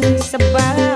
sebab